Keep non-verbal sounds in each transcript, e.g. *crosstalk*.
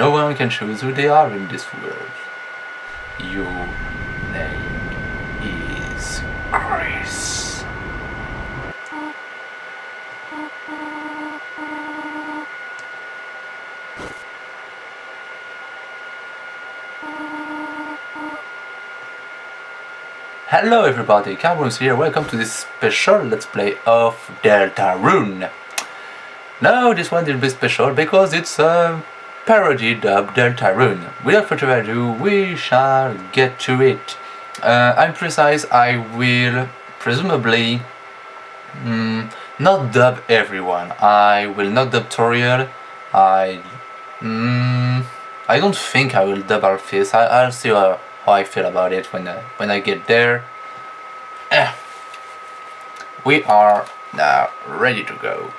No one can choose who they are in this world. Your name is Kris. Hello everybody, Carbons here, welcome to this special Let's Play of Deltarune. Now this one will be special because it's a parody dub Deltarune. Without further ado, we shall get to it. Uh, I'm precise, I will presumably mm, not dub everyone. I will not dub Toriel. I mm, I don't think I will dub Alphys. I, I'll see how, I feel about it when uh, when I get there. Eh. We are now ready to go.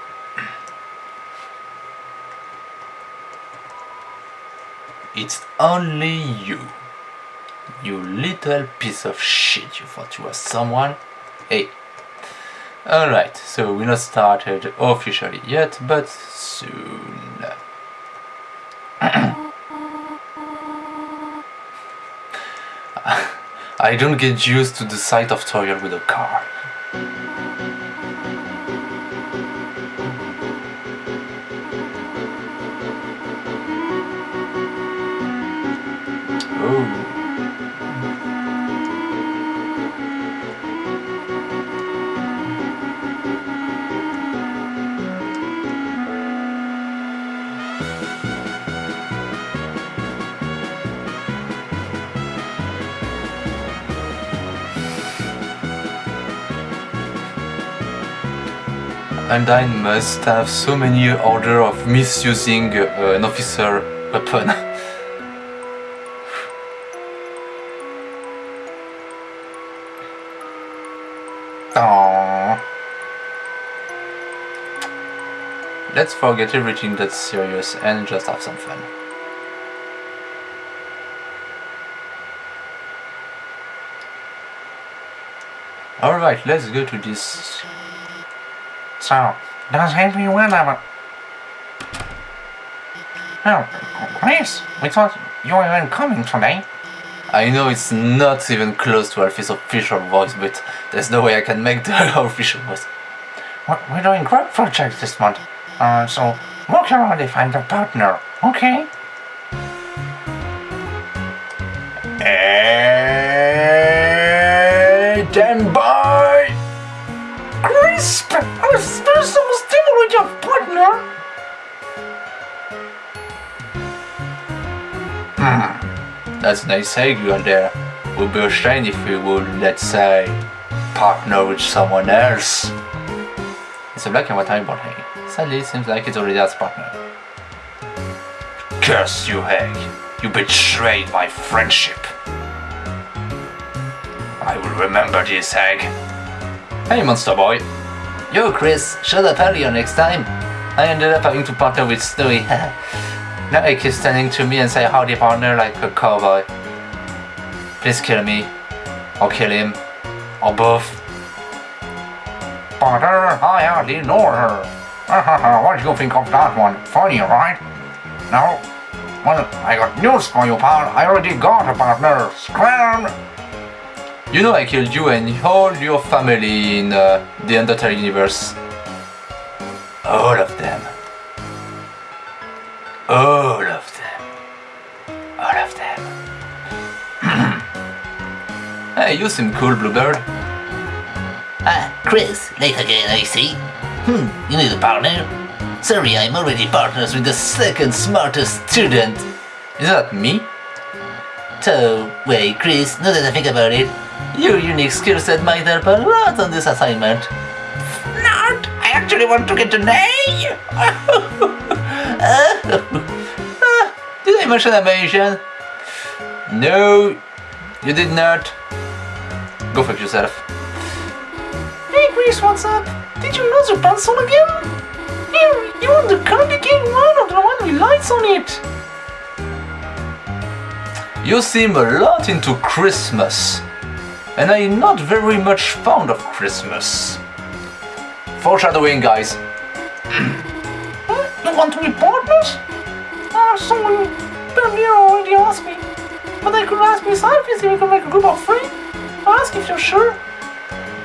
It's only you. You little piece of shit. You thought you were someone? Hey. Alright, so we're not started officially yet, but soon. *coughs* I don't get used to the sight of Toriel with a car. And I must have so many order of misusing uh, an officer weapon. *laughs* Aww. Let's forget everything that's serious and just have some fun. Alright, let's go to this... So, does everyone have a... Oh, Kris, we thought you weren't coming today. I know it's not even close to Alphys's official voice, but there's no way I can make the *laughs* official voice. We're we're doing group projects this month, uh, so look around and find a partner, okay? Hey, your partner! Ah, that's a nice are there. Would be a shame if we would, let's say, partner with someone else. It's a black and white eyeball egg. Sadly, it seems like it already has partner. Curse you, egg! You betrayed my friendship. I will remember this, egg. Hey, monster boy. Yo, Kris, shut up earlier next time. I ended up having to partner with Snowy. now Egg is standing to me and say howdy partner like a cowboy. Please kill me. Or kill him. Or both. Partner, I hardly know her. *laughs* what do you think of that one? Funny, right? No? Well, I got news for you, pal. I already got a partner. Scram! You know I killed you and all your family in uh, the Undertale universe. All of them. All of them. All of them. *clears throat* hey, you seem cool, Bluebird. Ah, Kris, late again, I see. Hmm, you need a partner? Sorry, I'm already partners with the second smartest student. Is that me? So, wait, Kris, now that I think about it, Your unique skill set might help a lot on this assignment. Not! I actually want to get an A! Ah, did I mention Amazon? No, you did not. Go fuck yourself. Hey Kris, what's up? Did you lose your pencil again? Here, you want the candy cane one or the one with lights on it? You seem a lot into Christmas. And I'm not very much fond of Christmas. Foreshadowing, guys. Huh? You want to be partners? Ah, uh, so Nero already asked me. But I could ask myself if we could make a group of three. Ask if you're sure.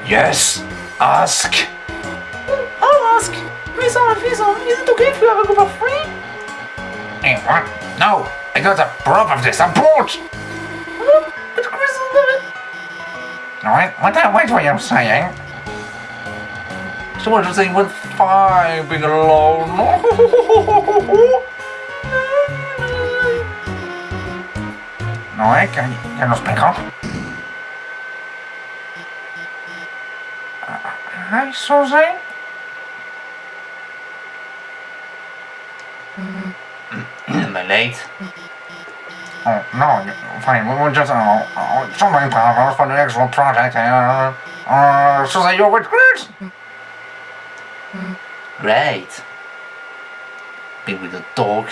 Yes, ask. Hmm, I'll ask. And Lisa, is it okay if we have a group of three? Hey, what? No, I got a proof of this. I'm bored. but Kris will love it. What? What? were you saying? So what you're saying went fine being alone. *laughs* No, I can. Can you speak up? Uh, hi, Susie. Am I late? Oh, no, fine. We were just uh, uh, something for the actual project. Uh, uh, Susie, you're with Kris? Great. Be with the dog.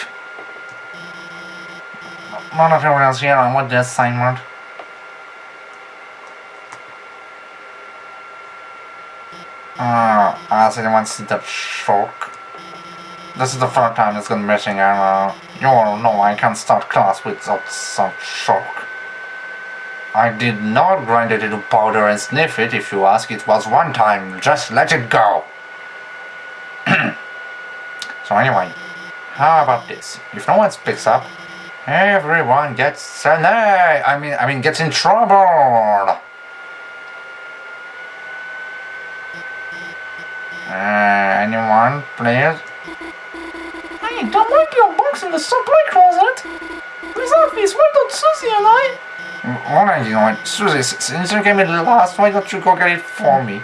None of everyone else here on what the assignment. Uh, I see want to see that shock. This is the first time it's gone missing and uh, you all know I can't start class without some shock. I did not grind it into powder and sniff it if you ask. It was one time. Just let it go. *clears throat* so anyway, how about this? If no one speaks up, everyone gets an A. I mean, I mean, gets in trouble. Uh, anyone, please? Hey, don't like your box in the supply closet. Lisa, Office, why don't Susie and I? What are you doing? Susie, s- since you gave me the last, why don't you go get it for me?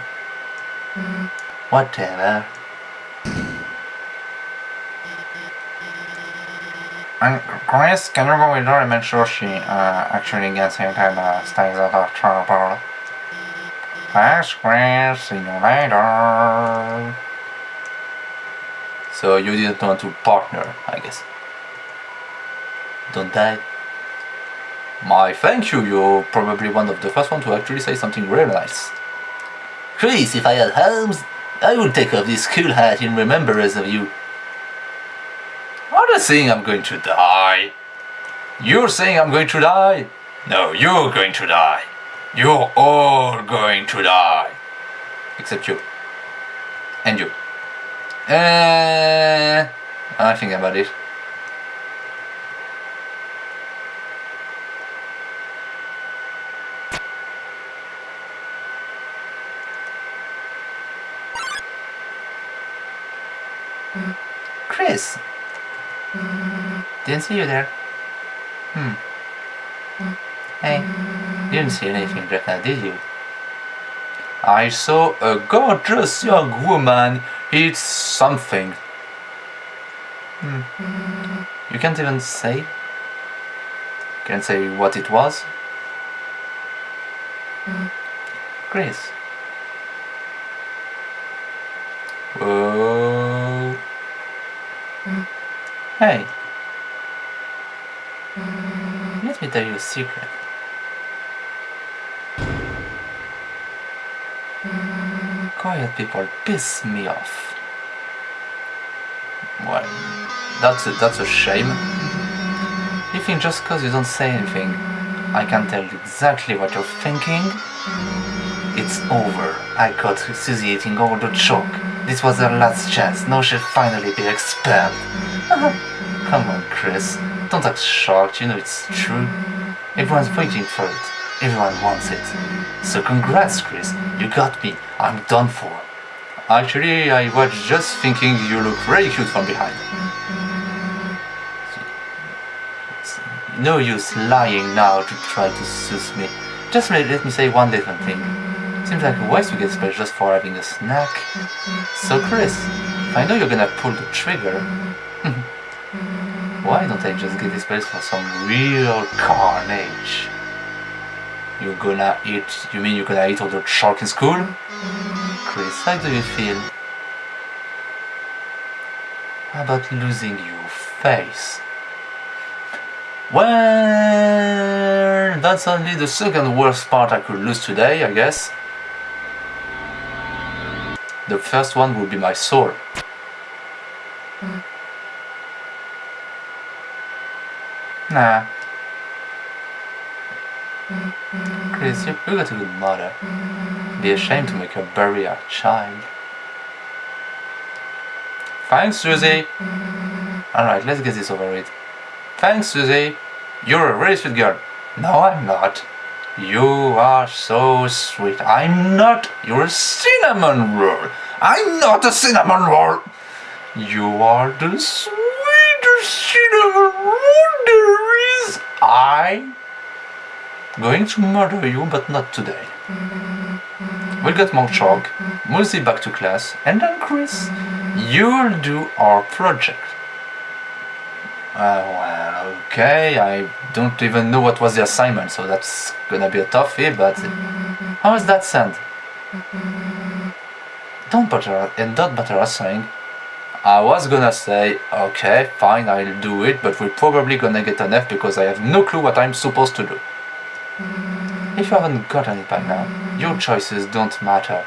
Whatever. And Kris, can you go with her and make sure she uh, actually gets it and uh, stays out of trouble? Thanks, Kris. See you later. So you didn't want to partner, I guess. Don't die. My thank you, you're probably one of the first one to actually say something really nice. Kris, if I had Holmes, I would take off this cool hat in remembrance of you. Not saying I'm going to die. You're saying I'm going to die? No, you're going to die. You're all going to die. Except you. And you. Uh, I think about it. Kris. Didn't see you there. Hmm. Hey, didn't see anything right now, did you? I saw a gorgeous young woman eat something. Hmm. You can't even say? Can't say what it was? Kris. Whoa. Hey. Let me tell you a secret. Quiet people piss me off. Well, that's a, that's a shame. You think just cause you don't say anything, I can tell exactly what you're thinking? It's over. I caught Susie eating all the chalk. This was her last chance. Now she'll finally be expelled. *laughs* Come on, Kris. Don't act shocked. You know it's true. Everyone's waiting for it. Everyone wants it. So congrats, Kris. You got me. I'm done for. Actually, I was just thinking you look very cute from behind. No use lying now to try to soothe me. Just let, let me say one little thing. Seems like a waste to get space just for having a snack. So Kris, I know you're gonna pull the trigger, *laughs* why don't I just get this place for some real carnage? You're gonna eat, you mean you're gonna eat all the shark in school? Kris, how do you feel? How about losing your face? Well, that's only the second worst part I could lose today, I guess. The first one would be my soul. Nah. Kris, you, you got a good mother. Be ashamed to make her bury our child. Thanks, Susie. Mm-hmm. Alright, let's get this over with. Thanks, Susie. You're a really sweet girl. No, I'm not. You are so sweet. I'm not. You're a cinnamon roll. I'm not a cinnamon roll. You are the sweetest cinnamon roll there is. I'm going to murder you, but not today. We'll get more chalk, Muzi back to class, and then Kris, you'll do our project. Uh, well, okay, I don't even know what was the assignment, so that's gonna be a toughie, but how is that sound? Don't bother, and don't bother us saying, I was gonna say, okay, fine, I'll do it, but we're probably gonna get an F because I have no clue what I'm supposed to do. If you haven't gotten it by now, your choices don't matter.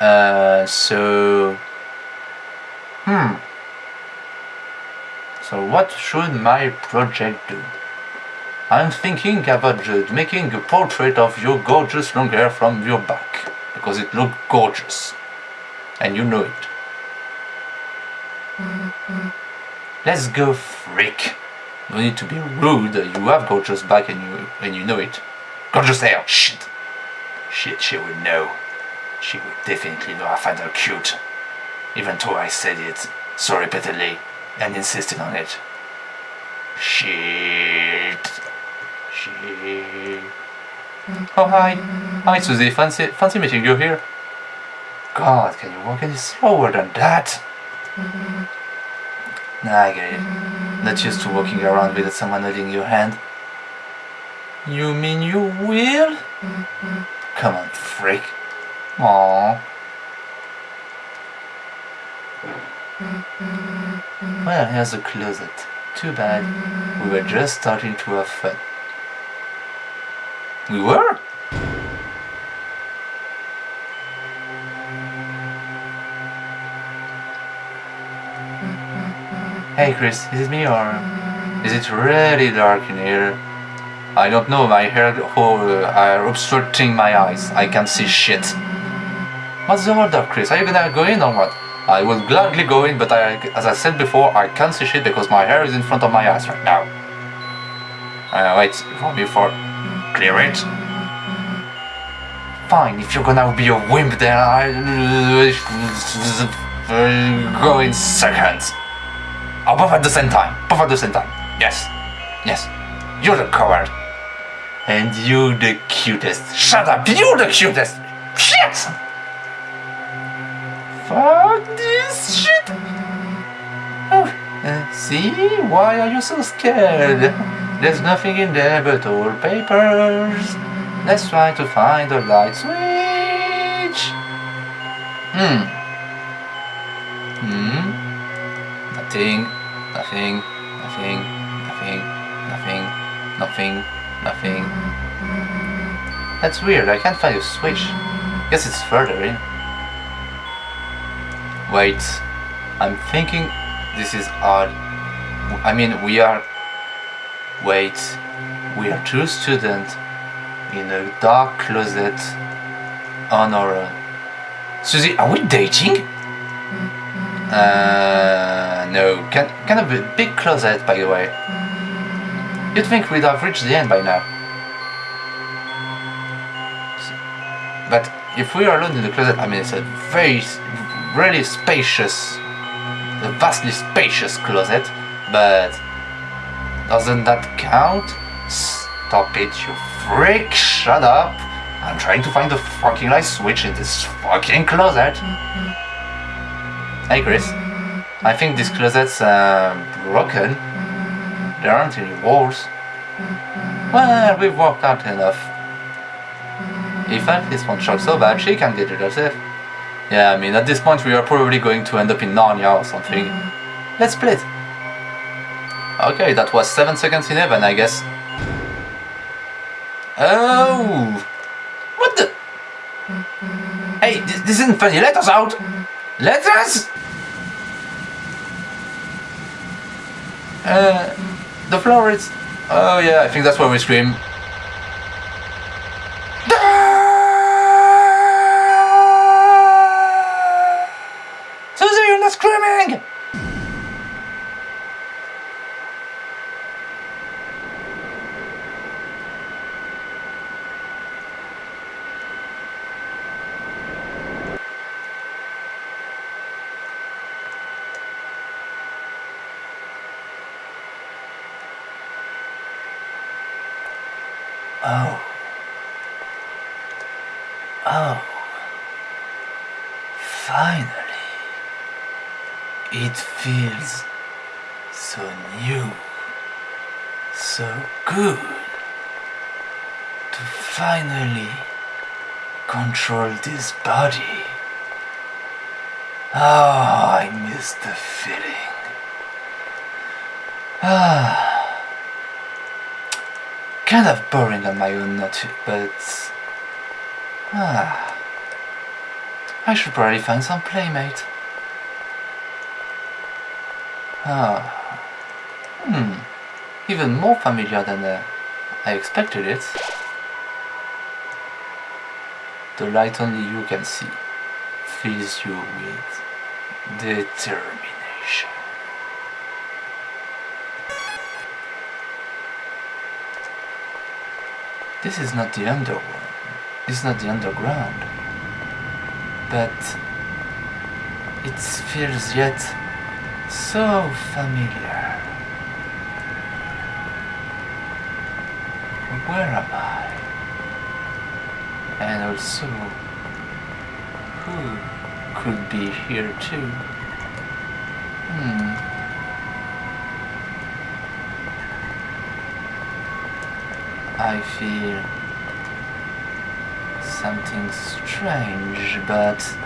Uh, so... Hmm. So what should my project do? I'm thinking about making a portrait of your gorgeous long hair from your back. Because it looked gorgeous. And you know it. Let's go freak. No need to be rude, you have gorgeous back and you and you know it. Gorgeous hair, shit. Shit, she would know. She would definitely know I find her cute. Even though I said it so repeatedly and insisted on it. Shit. Shit. Oh hi. Hi Susie, fancy fancy meeting you here. God, can you walk any slower than that? Nah, I get it. Not used to walking around with someone holding your hand. You mean you will? Come on, freak. Aww. Well, here's the closet. Too bad. We were just starting to have fun. We were? Hey Kris, is it me or is it really dark in here? I don't know, my hair are obstructing my eyes. I can't see shit. What's the hold up, Kris? Are you gonna go in or what? I will gladly go in, but I, as I said before, I can't see shit because my hair is in front of my eyes right now. Uh, wait for me for clear it. Fine, if you're gonna be a wimp, then I go in seconds. Oh, both at the same time. Both at the same time. Yes. Yes. You're the coward. And you're the cutest. Shut up! You're the cutest! Shit! Fuck this shit! Oh, uh, see? Why are you so scared? There's nothing in there but old papers. Let's try to find the light switch. Hmm. Hmm. Nothing, nothing, nothing, nothing, nothing, nothing, nothing. That's weird, I can't find a switch. Guess it's further in. Wait, I'm thinking this is odd. I mean, we are... Wait, we are two students in a dark closet on our own. Susie, are we dating? Uh, no, kind, kind of a big closet, by the way. You'd think we'd have reached the end by now. But if we are alone in the closet, I mean, it's a very, really spacious, a vastly spacious closet, but doesn't that count? Stop it, you freak! Shut up! I'm trying to find the fucking light switch in this fucking closet. Mm-hmm. Hey Kris, I think this closet's uh, broken. There aren't any walls. Well, we've walked out enough. If Alphys won't shock so bad, she can get it herself. Yeah, I mean, at this point we are probably going to end up in Narnia or something. Let's split. Okay, that was 7 seconds in heaven, I guess. Oh! What the? Hey, this, this isn't funny, let us out! Let us! Uh, The floor is. Oh yeah, I think that's why we scream. Susie, you're not screaming! Oh. Oh. Finally. It feels so new. So good. To finally this body. Oh, I miss the feeling. Ah kind of boring on my own note, but ah, I should probably find some playmate. Ah, hmm, even more familiar than uh, I expected it. The light only you can see fills you with determination. This is not the underworld. it's not the underground. But it feels yet so familiar. Where am I? And also, who could be here too? Hmm. I feel something strange, but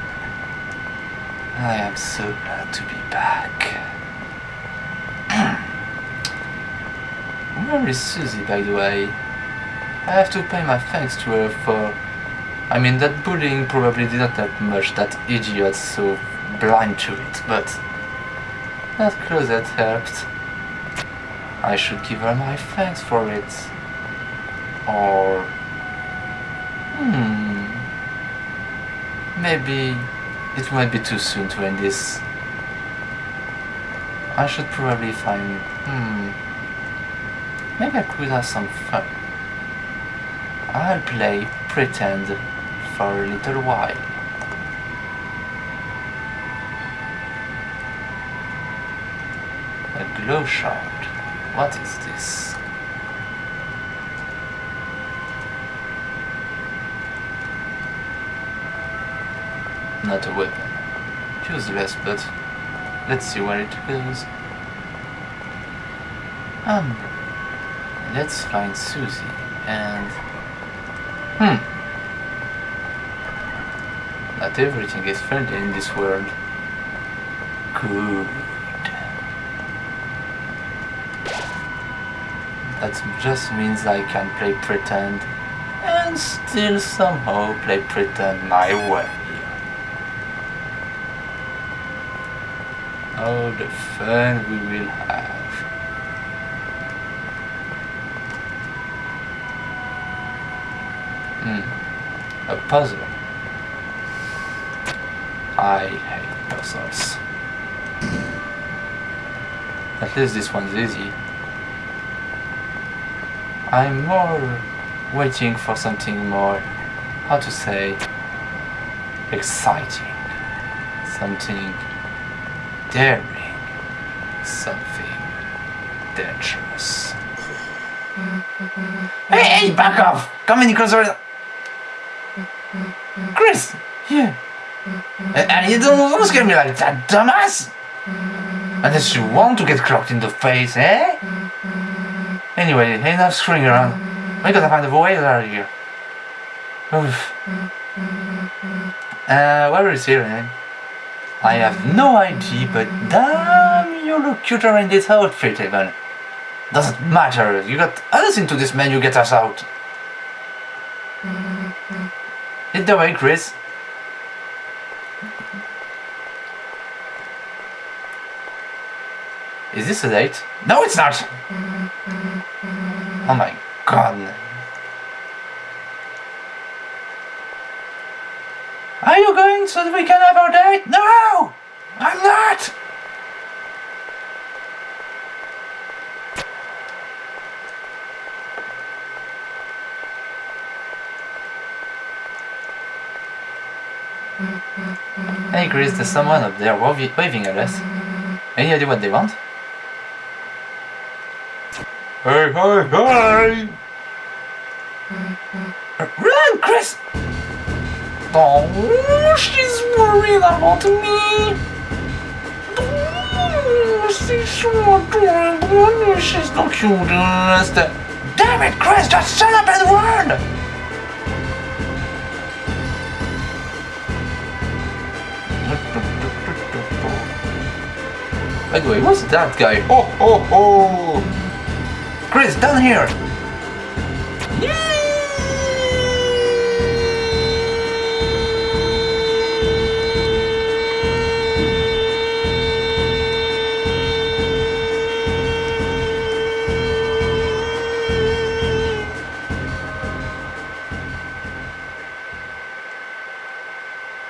I am so glad to be back. *clears throat* Where is Susie, by the way? I have to pay my thanks to her for... I mean, that bullying probably did not help much, that idiot's so blind to it, but that closet helped. I should give her my thanks for it. Or... Hmm... Maybe it might be too soon to end this. I should probably find... Hmm... Maybe I could have some fun. I'll play Pretend for a little while. A glow shard. What is this? Not a weapon. Useless, but let's see where it goes. Um, let's find Susie and... Hmm. Not everything is friendly in this world. Good. That just means I can play pretend and still somehow play pretend my way. Oh, the fun we will have. Hmm. A puzzle. I hate. At least this one's easy. I'm more waiting for something more, how to say, exciting. Something daring. Something dangerous. Hey, hey, back off! Come any closer. Kris! Yeah. And you don't, don't scare me like that, dumbass! Unless you want to get clocked in the face, eh? Anyway, enough screwing around. We gotta find a way out of here. Oof. Uh, where is here, eh? I have no idea, but damn, you look cuter in this outfit, even. Doesn't matter, you got us into this man, you get us out. Hit the way, Kris. Is this a date? No, it's not! Oh my god. Are you going so that we can have our date? No! I'm not! Hey Kris, there's someone up there waving at us. Any idea what they want? Hey, hey, hey! Run, Kris! Oh, she's worried about me. Oh, she's so adorable. She's the cutest. Damn it, Kris! Just shut up and run! By the way, what's that guy? Oh, oh, oh! Kris, down here!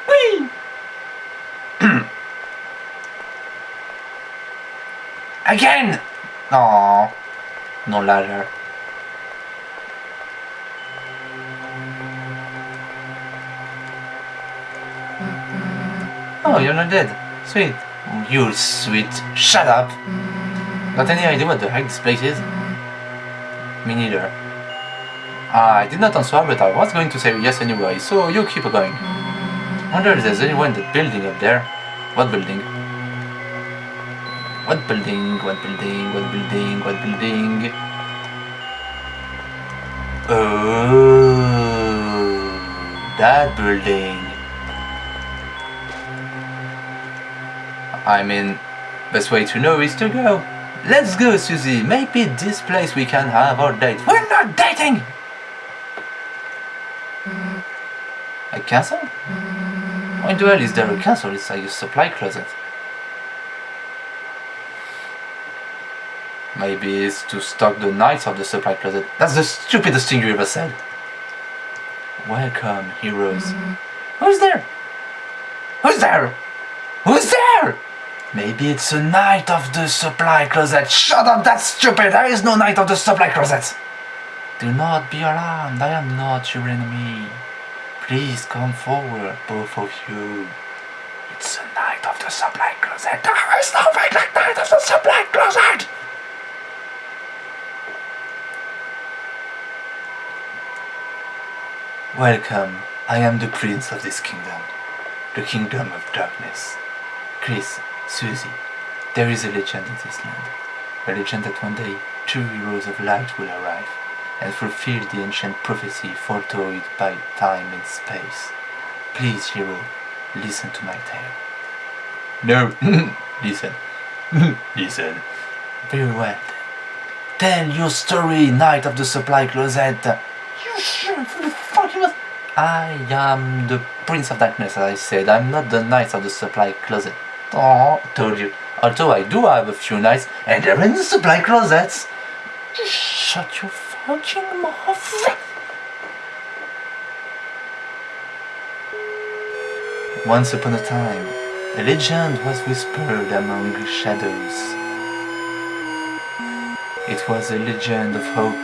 Whee! *clears throat* Again! No ladder. Oh, you're not dead. Sweet. You're sweet. Shut up. Got any idea what the heck this place is? Me neither. I did not answer, but I was going to say yes anyway, so you keep going. Wonder if there's anyone in that building up there. What building? What building? What building? What building? What building? Oh, that building. I mean, best way to know is to go. Let's go, Susie. Maybe this place we can have our date. We're not dating. A castle? Why in the hell is there a castle? It's like a supply closet. Maybe it's to stock the knights of the supply closet. That's the stupidest thing you ever said. Welcome, heroes. Mm-hmm. Who's there? Who's there? Who's there? Maybe it's a knight of the supply closet. Shut up, that's stupid. There is no knight of the supply closet. Do not be alarmed. I am not your enemy. Please come forward, both of you. It's a knight of the supply closet. There is like knight of the supply closet. Welcome. I am the prince of this kingdom, the kingdom of darkness. Kris, Susie, there is a legend in this land. A legend that one day two heroes of light will arrive and fulfill the ancient prophecy foretold by time and space. Please, hero, listen to my tale. No, *laughs* listen. *laughs* listen. Very well. Tell your story, Knight of the Supply Closet. You shouldn't the fucking must. I am the Prince of Darkness, as I said. I'm not the Knight of the Supply Closet. Oh, Told you. Although I do have a few knights, and they're in the supply closets. Shut your fucking mouth. Once upon a time, a legend was whispered among shadows. It was a legend of hope.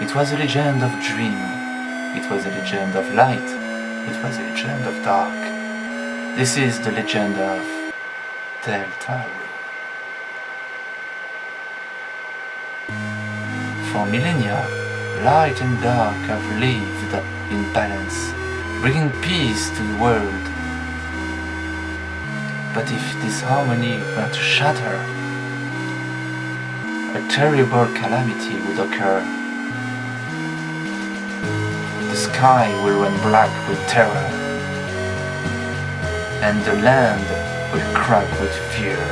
It was a legend of dream. It was a legend of light. It was a legend of dark. This is the legend of Tel Delta For millennia, light and dark have lived in balance, bringing peace to the world. But if this harmony were to shatter, a terrible calamity would occur. Sky will run black with terror, and the land will crack with fear.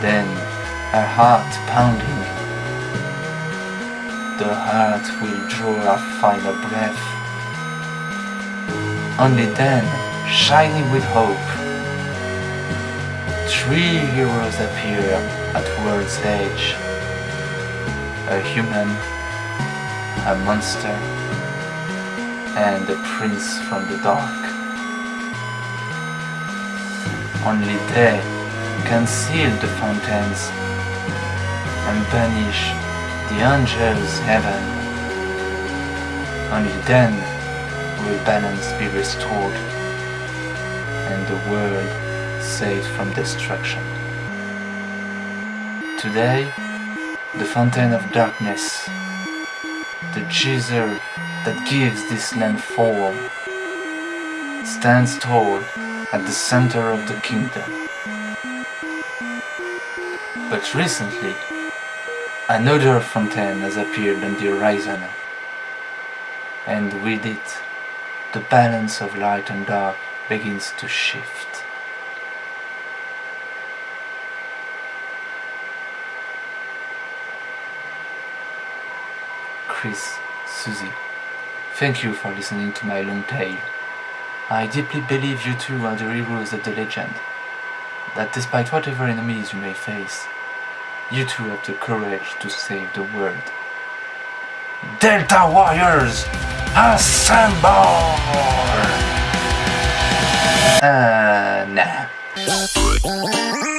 Then, her heart pounding, the heart will draw a final breath. Only then, shining with hope, three heroes appear at world's edge. a human, a monster, and a prince from the dark. Only they can seal the fountains and banish the angels' heaven. Only then will balance be restored and the world saved from destruction. Today, the fountain of darkness, the geyser that gives this land form, stands tall at the center of the kingdom. But recently, another fountain has appeared on the horizon, and with it, the balance of light and dark begins to shift. Kris, Susie, thank you for listening to my long tale. I deeply believe you two are the heroes of the legend. That despite whatever enemies you may face, you two have the courage to save the world. Delta Warriors, assemble! Uh, nah.